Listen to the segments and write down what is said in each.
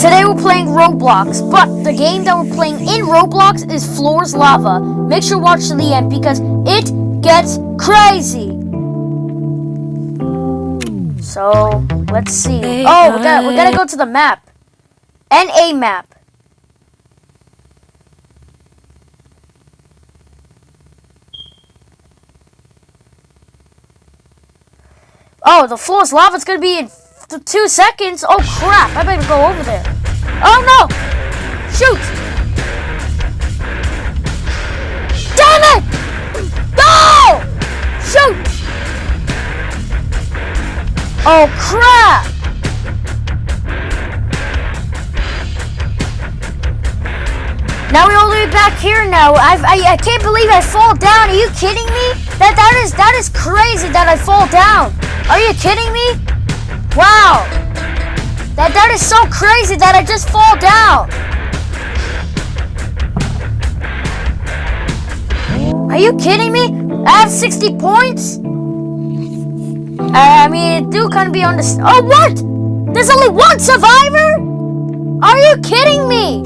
Today we're playing Roblox, but the game that we're playing in Roblox is Floors Lava. Make sure to watch to the end because it gets crazy. So let's see. Oh, we got we gotta go to the map. NA map. Oh, the floor's lava. It's gonna be in th- two seconds. Oh crap! I better go over there. Oh no! Shoot! Damn it! No! Shoot! Oh crap! Now we're all the way back here now. I've, I I can't believe I fall down. Are you kidding me? That that is that is crazy that I fall down. Are you kidding me? Wow. That that is so crazy that I just fall down. Are you kidding me? I have 60 points? I I mean, it do kind of be on this. Oh, what? There's only one survivor? Are you kidding me?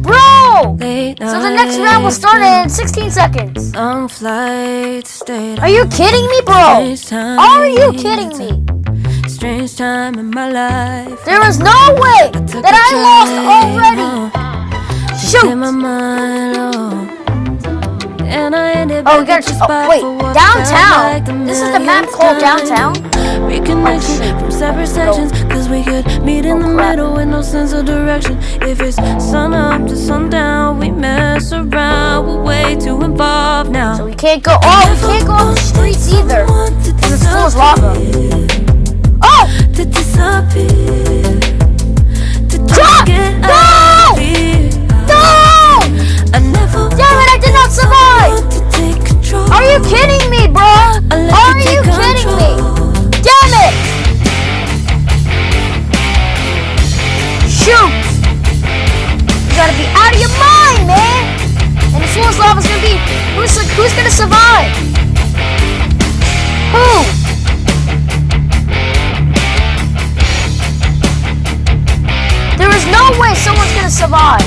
Bro! So the next round will start in 16 seconds. Long flight, stayed Are you kidding me, bro? Are you kidding me? Strange time in my life. There is no way that I lost already. My Shoot! mind, oh. And I ended Oh, we gotta. your Oh, wait. felt like Downtown. This is the map called. Downtown. Reconnection oh, from separate sections, cause we could meet in oh, the Oh, crap. middle with no sense of direction. If it's sun up to sundown, we mess around. We're way too involved now. So we can't go. Oh, we can't go on the streets either. Because it's full of lava. To disappear. To Drop! get No! out of here. No! I never Damn it, I did not survive! control. Are you kidding me, bro? Are you kidding me? Damn it! Shoot! You gotta be out of your mind, man! And the floor's lava's gonna be who's who's gonna survive? Survive.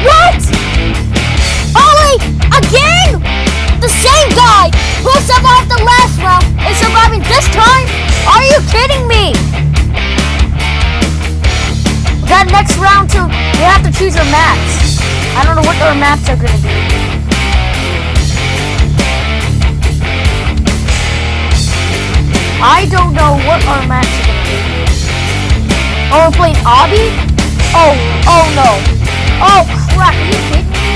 What? Ollie, again? The same guy who survived the last round is surviving this time? Are you kidding me? Got next round too. We have to choose our maps. I don't know what our maps are gonna be. I don't know what our be. Oh, we're playing Obby? Oh, oh no. Oh crap, are you kidding me?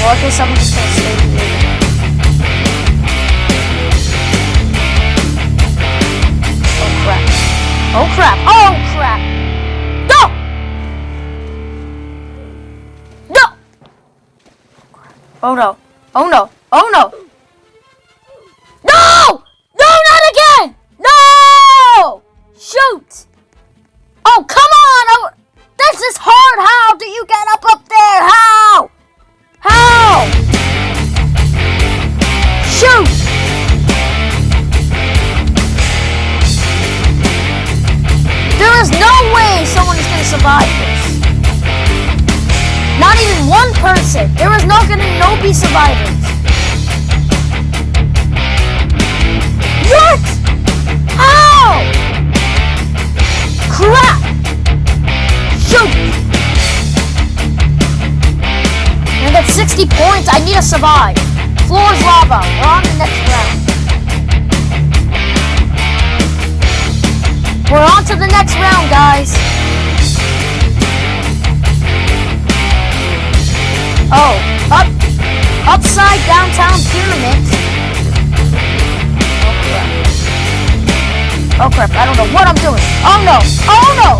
Well, I guess I'm just gonna stay here. Oh crap. Oh crap. Oh crap. No! No! Oh no. Oh no. Oh. No! Survivors. What? How? Crap! Shoot! I got 60 points. I need to survive. Floor is lava. We're on the next round. We're on to the next round, guys. Oh, upside downtown pyramid. Oh crap. Oh crap, I don't know what I'm doing. Oh no! Oh no!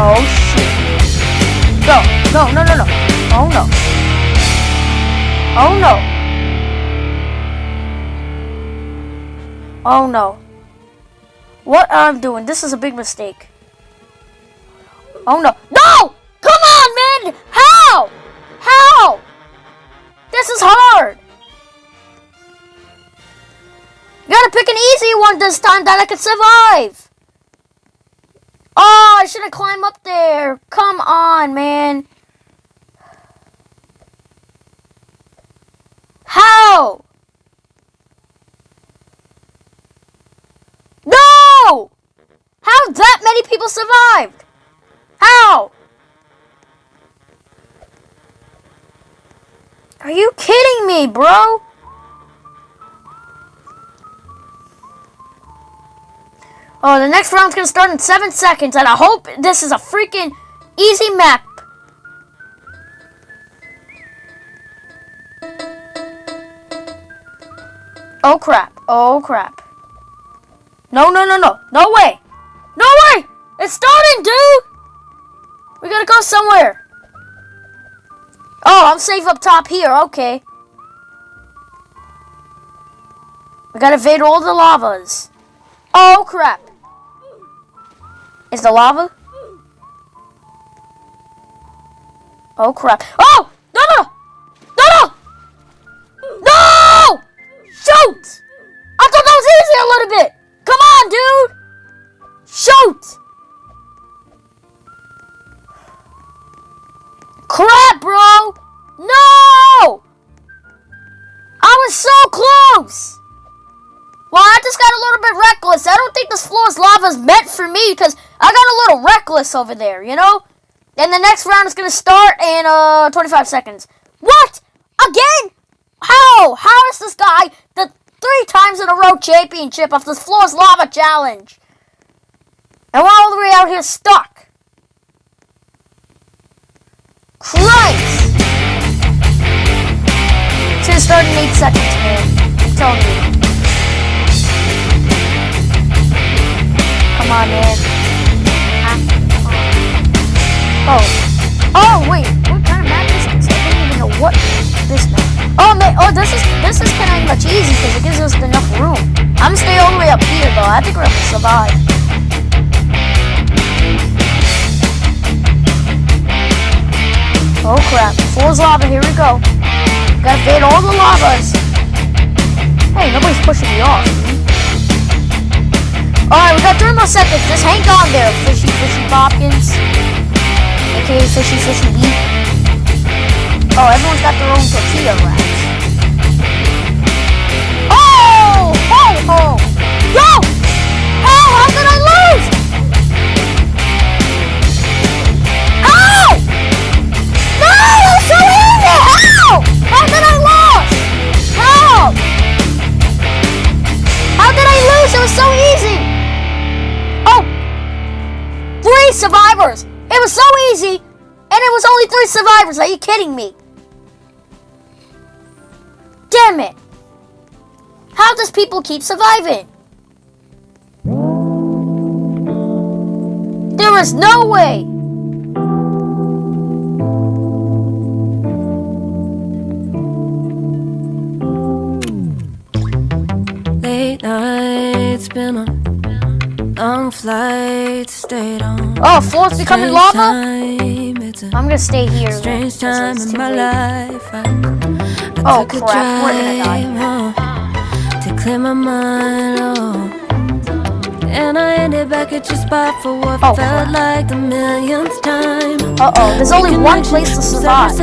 Oh shit. No, no, no, no, no. Oh no. Oh no. Oh no. What I'm doing, this is a big mistake. Oh no. No! Come on, man! How? How? This is hard! You gotta pick an easy one this time that I can survive! Oh, I should have climbed up there. Come on, man. How? How that many people survived? How? Are you kidding me, bro? Oh, the next round's gonna start in seven seconds, and I hope this is a freaking easy map. Oh crap, oh crap. No, no, no, no, no way! No way! It's starting, dude! We gotta go somewhere. Oh, I'm safe up top here, okay. We gotta evade all the lavas. Oh crap. Is the lava? Oh crap. Oh! No no! No no! No! Shoot! I thought that was easy a little bit! Think this floor's lava is meant for me because I got a little reckless over there, you know? And the next round is going to start in uh 25 seconds. What? Again? How? How is this guy the three times in a row championship of this floor's lava challenge? And we're all the way out here stuck. Christ! It's gonna start in eight seconds, man. I'm telling you. On. Ah, Oh. Oh, wait. What kind of map is this? I don't even know what this map. Oh, man. Oh, this is this is kind of much easy because it gives us enough room. I'm gonna stay all the way up here, though. I think we're gonna survive. Oh, crap. Floor's lava. Here we go. Gotta fade all the lavas. Hey, nobody's pushing me off. Alright, we got three more seconds. Just hang on there, Fishy Fishy Bopkins. AKA Fishy Fishy Beef. Oh, everyone's got their own tortilla wraps. Oh! Ho ho! Three survivors! Are you kidding me? Damn it! How does people keep surviving? There is no way! Late nights, been on long flights, stayed on. Oh, floor's becoming lava? It's a I'm gonna stay here. strange time in my late. life. I, I Oh, took a crap, we're gonna die. drive home to clear my mind. Oh. And I ended back at your spot for what Oh, felt crap. like the millionth time. Uh oh, there's only one place to survive.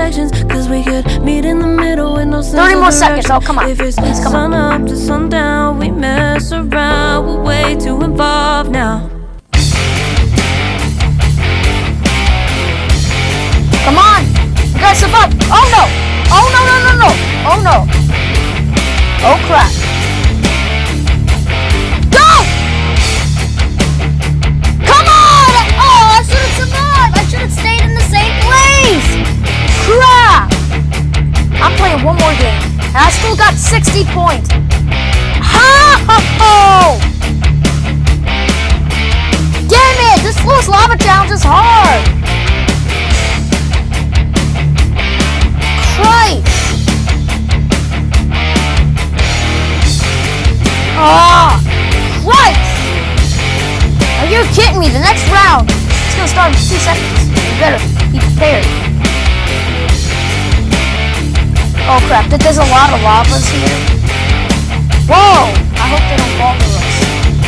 Cause we could meet in the middle with no 30 more seconds. Oh, come on. If it's Please, come on. up to sundown, we mess around. We're way too involved now. Come on! You guys survive! Oh no! Oh no no no no! Oh no! Oh crap! Go! Come on! Oh, I should have survived! I should have stayed in the same place! Crap! I'm playing one more game. And I still got 60 points. Ha ha ho! Damn it! This floor's lava challenge is hard! Christ! Ah! Christ! Are you kidding me? The next round is gonna start in two seconds. You better be prepared. Oh crap, there's a lot of lavas here. Whoa! I hope they don't fall bother us.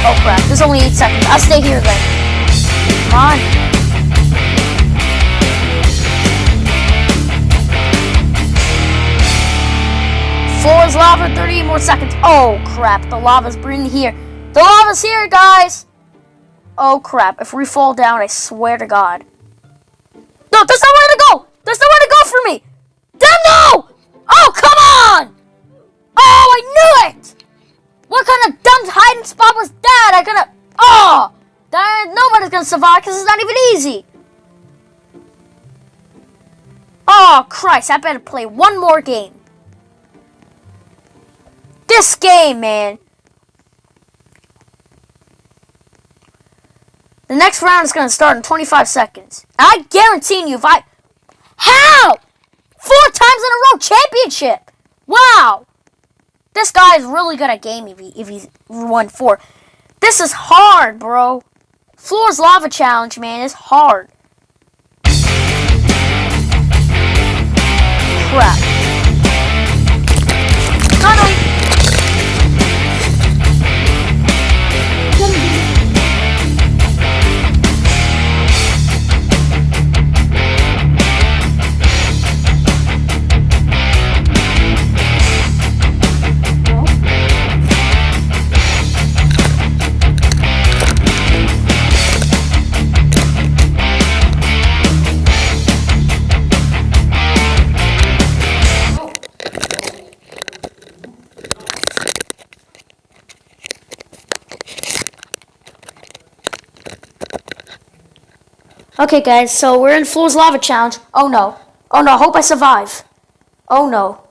Oh crap, there's only 8 seconds. I'll stay here then. Come on. Lava, 30 more seconds. Oh crap, the lava's bringing here. The lava's here, guys! Oh crap, if we fall down, I swear to God. No, there's nowhere to go! There's nowhere to go for me! Damn no! Oh, come on! Oh, I knew it! What kind of dumb hiding spot was that? I gonna... Oh! That, nobody's gonna survive because it's not even easy. Oh, Christ, I better play one more game. This game, man. The next round is going to start in 25 seconds. I guarantee you, if I... How? Four times in a row championship. Wow. This guy is really good at game if, he, if he's won four. This is hard, bro. Floor's Lava Challenge, man, is hard. Crap. Finally. Okay, guys, so we're in Floor's Lava Challenge. Oh no. Oh no, hope I survive. Oh no.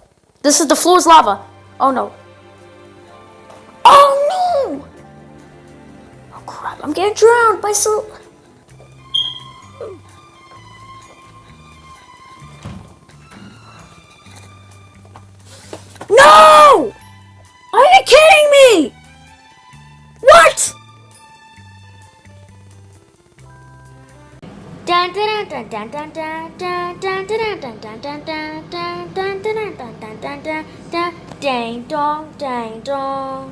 This is the Floor's Lava. Oh no. Oh no! Oh crap, I'm getting drowned by so. No! Ding dong ding dong